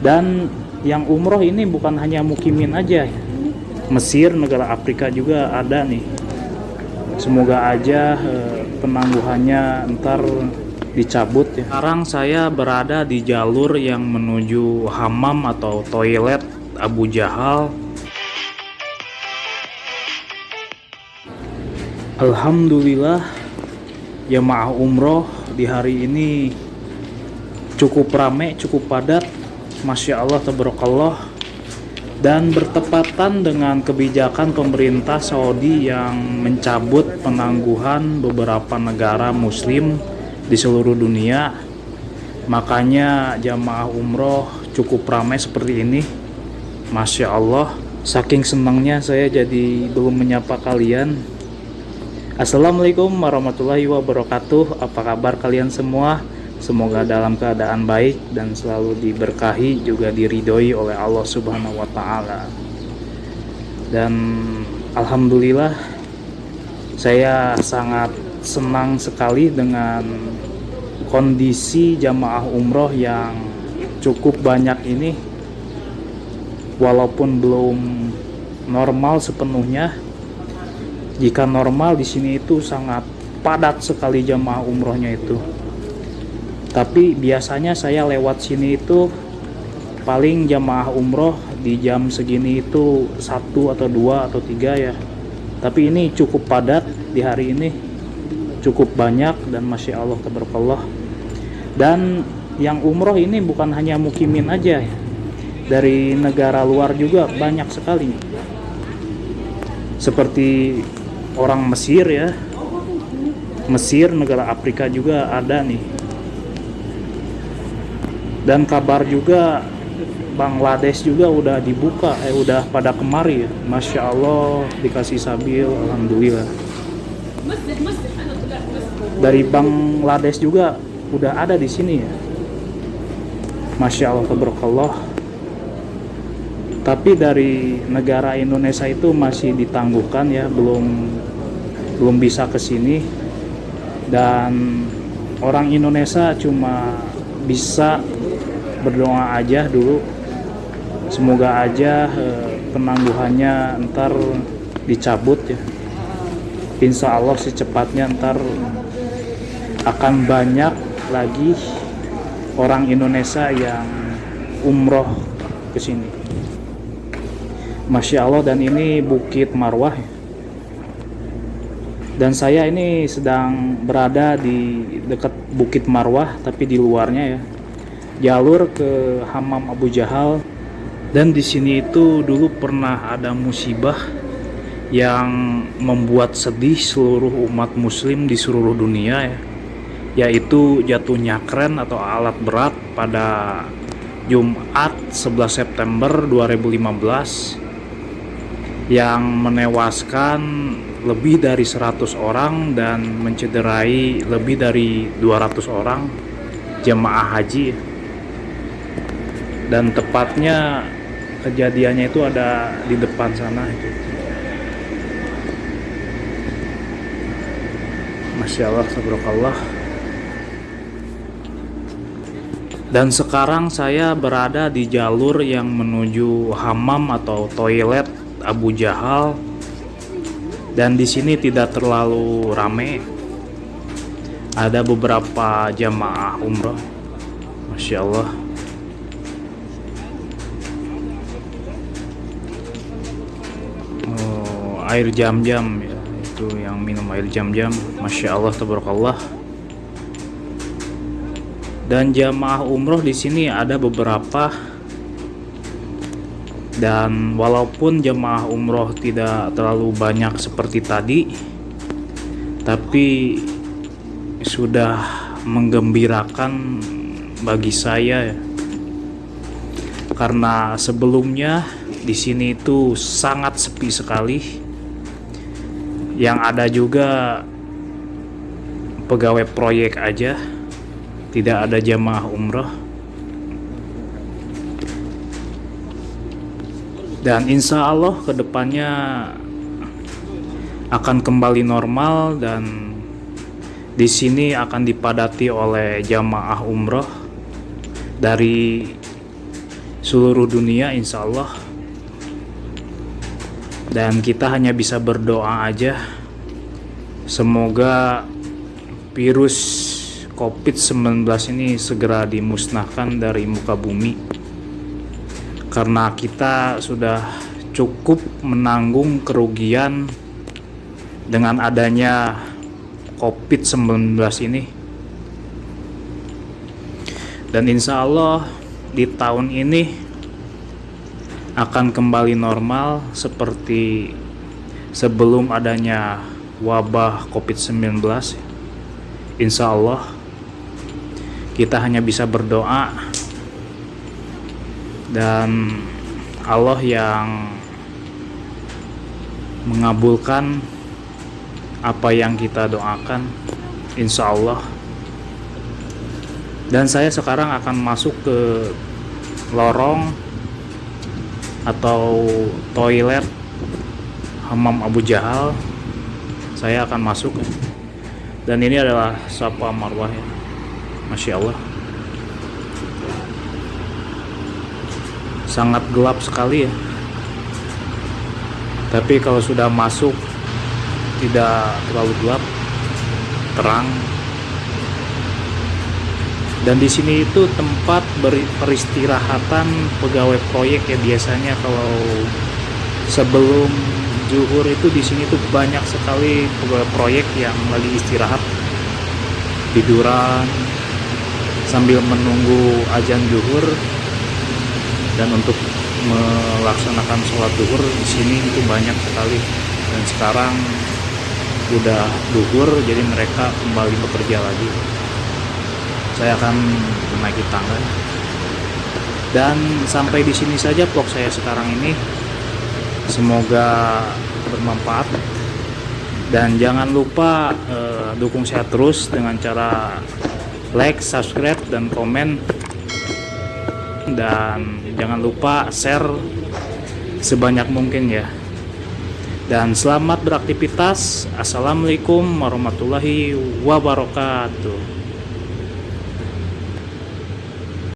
dan yang umroh ini bukan hanya mukimin aja. Mesir negara Afrika juga ada nih. Semoga aja eh, penangguhannya ntar dicabut ya. Sekarang saya berada di jalur yang menuju hamam atau toilet Abu Jahal. Alhamdulillah jemaah umroh di hari ini cukup ramai cukup padat Masya Allah tabarakallah. Dan bertepatan dengan kebijakan pemerintah Saudi yang mencabut penangguhan beberapa negara muslim di seluruh dunia. Makanya jamaah umroh cukup ramai seperti ini. Masya Allah saking senangnya saya jadi belum menyapa kalian. Assalamualaikum warahmatullahi wabarakatuh. Apa kabar kalian semua Semoga dalam keadaan baik dan selalu diberkahi juga diridhoi oleh Allah Subhanahu wa taala. Dan alhamdulillah saya sangat senang sekali dengan kondisi jamaah umroh yang cukup banyak ini walaupun belum normal sepenuhnya jika normal di sini itu sangat padat sekali jamaah umrohnya itu tapi biasanya saya lewat sini itu paling jamaah umroh di jam segini itu satu atau dua atau tiga ya. Tapi ini cukup padat di hari ini cukup banyak dan masya Allah tabarakallah. Dan yang umroh ini bukan hanya mukimin aja ya dari negara luar juga banyak sekali. Seperti orang Mesir ya Mesir negara Afrika juga ada nih dan kabar juga Bangladesh juga udah dibuka eh udah pada kemari. Ya Masya Allah dikasih sabil Alhamdulillah. Dari Bangladesh juga udah ada di sini ya. Masya Allah tabarakallah. Tapi dari negara Indonesia itu masih ditangguhkan ya belum belum bisa ke sini. Dan orang Indonesia cuma bisa berdoa aja dulu. Semoga aja eh, penangguhannya ntar dicabut ya. Insya Allah secepatnya ntar akan banyak lagi orang Indonesia yang umroh ke sini. Masya Allah dan ini Bukit Marwah ya. dan saya ini sedang berada di dekat Bukit Marwah tapi di luarnya ya jalur ke Hamam Abu Jahal. Dan di sini itu dulu pernah ada musibah yang membuat sedih seluruh umat muslim di seluruh dunia ya. Yaitu jatuhnya kren atau alat berat pada Jumat 11 September 2015 yang menewaskan lebih dari 100 orang dan mencederai lebih dari 200 orang jemaah haji dan tepatnya kejadiannya itu ada di depan sana itu. Masya Allah Subhanallah dan sekarang saya berada di jalur yang menuju hamam atau toilet Abu Jahal. Dan di sini tidak terlalu rame. Ada beberapa jamaah umroh. Masya Allah air jam-jam ya. Itu yang minum air jam-jam. Masya Allah tabarakallah. Dan jamaah umroh di sini ada beberapa. Dan walaupun jemaah umroh tidak terlalu banyak seperti tadi tapi sudah menggembirakan bagi saya ya. karena sebelumnya di sini itu sangat sepi sekali yang ada juga pegawai proyek aja. Tidak ada jamaah umroh. Dan insya Allah ke depannya akan kembali normal dan di sini akan dipadati oleh jamaah umroh dari seluruh dunia insya Allah dan kita hanya bisa berdoa aja. Semoga virus COVID-19 ini segera dimusnahkan dari muka bumi. Karena kita sudah cukup menanggung kerugian dengan adanya COVID-19 ini. Dan insya Allah di tahun ini akan kembali normal seperti sebelum adanya wabah COVID-19 insya Allah kita hanya bisa berdoa dan Allah yang mengabulkan apa yang kita doakan insya Allah. Dan saya sekarang akan masuk ke lorong atau toilet Hamam Abu Jahal saya akan masuk. Dan ini adalah Sapa Marwah ya. Masya Allah. Sangat gelap sekali ya. Tapi kalau sudah masuk tidak terlalu gelap terang dan di sini itu tempat peristirahatan pegawai proyek ya biasanya kalau sebelum zuhur itu di sini tuh banyak sekali pegawai proyek yang lagi istirahat. Tiduran sambil menunggu ajan zuhur. Dan untuk melaksanakan sholat zuhur di sini itu banyak sekali. Dan sekarang udah zuhur jadi mereka kembali bekerja lagi saya akan menaiki tangga dan sampai di sini saja vlog saya sekarang ini. Semoga bermanfaat. Dan jangan lupa uh, dukung saya terus dengan cara like, subscribe, dan komen. Dan jangan lupa share sebanyak mungkin ya. Dan selamat beraktivitas. Assalamualaikum warahmatullahi wabarakatuh